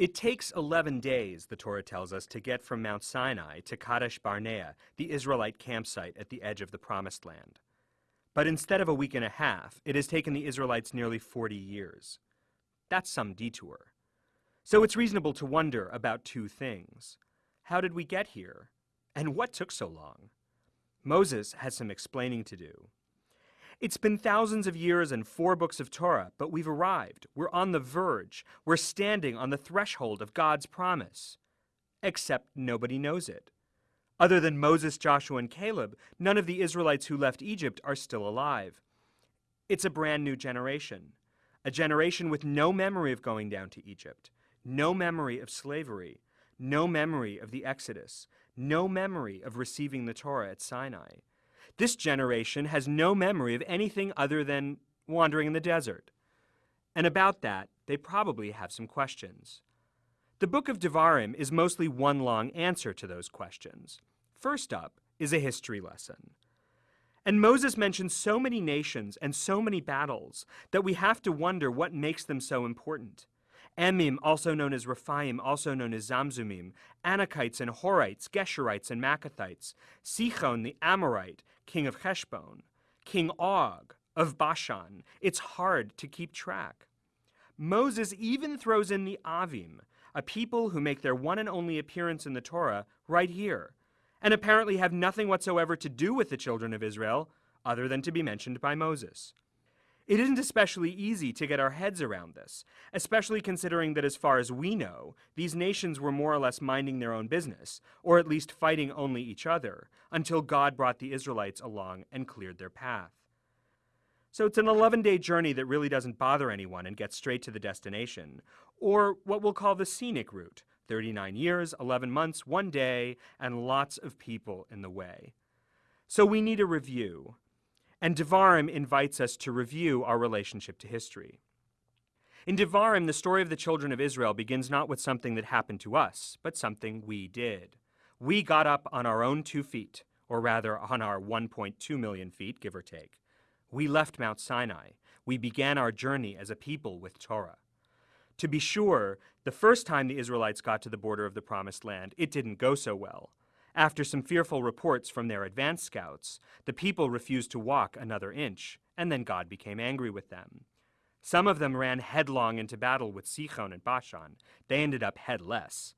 It takes 11 days, the Torah tells us, to get from Mount Sinai to Kadesh Barnea, the Israelite campsite at the edge of the Promised Land. But instead of a week and a half, it has taken the Israelites nearly 40 years. That's some detour. So it's reasonable to wonder about two things. How did we get here? And what took so long? Moses has some explaining to do. It's been thousands of years and four books of Torah, but we've arrived. We're on the verge. We're standing on the threshold of God's promise. Except nobody knows it. Other than Moses, Joshua, and Caleb, none of the Israelites who left Egypt are still alive. It's a brand new generation, a generation with no memory of going down to Egypt, no memory of slavery, no memory of the Exodus, no memory of receiving the Torah at Sinai. This generation has no memory of anything other than wandering in the desert. And about that, they probably have some questions. The book of Devarim is mostly one long answer to those questions. First up is a history lesson. And Moses mentions so many nations and so many battles that we have to wonder what makes them so important. Emim, also known as Rephaim, also known as Zamzumim, Anakites and Horites, Geshurites and Maccathites, Sichon the Amorite, king of Heshbon, King Og of Bashan. It's hard to keep track. Moses even throws in the Avim, a people who make their one and only appearance in the Torah right here, and apparently have nothing whatsoever to do with the children of Israel other than to be mentioned by Moses. It isn't especially easy to get our heads around this, especially considering that as far as we know, these nations were more or less minding their own business, or at least fighting only each other, until God brought the Israelites along and cleared their path. So it's an 11 day journey that really doesn't bother anyone and gets straight to the destination, or what we'll call the scenic route 39 years, 11 months, one day, and lots of people in the way. So we need a review, and Devarim invites us to review our relationship to history. In Devarim, the story of the children of Israel begins not with something that happened to us, but something we did. We got up on our own two feet, or rather on our 1.2 million feet, give or take. We left Mount Sinai. We began our journey as a people with Torah. To be sure, the first time the Israelites got to the border of the Promised Land, it didn't go so well. After some fearful reports from their advance scouts, the people refused to walk another inch, and then God became angry with them. Some of them ran headlong into battle with Sichon and Bashan. They ended up headless.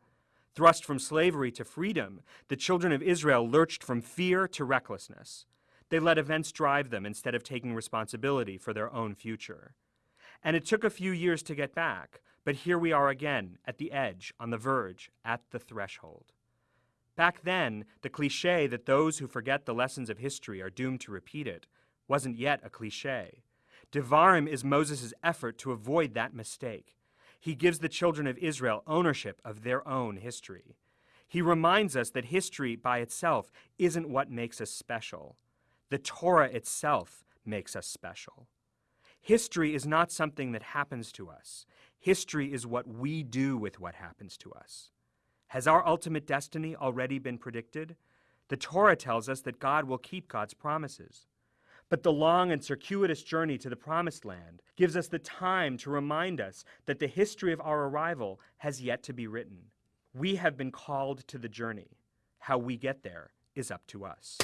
Thrust from slavery to freedom, the children of Israel lurched from fear to recklessness. They let events drive them instead of taking responsibility for their own future. And it took a few years to get back, but here we are again, at the edge, on the verge, at the threshold. Back then, the cliche that those who forget the lessons of history are doomed to repeat it wasn't yet a cliche. Devarim is Moses' effort to avoid that mistake. He gives the children of Israel ownership of their own history. He reminds us that history by itself isn't what makes us special. The Torah itself makes us special. History is not something that happens to us. History is what we do with what happens to us. Has our ultimate destiny already been predicted? The Torah tells us that God will keep God's promises. But the long and circuitous journey to the Promised Land gives us the time to remind us that the history of our arrival has yet to be written. We have been called to the journey. How we get there is up to us.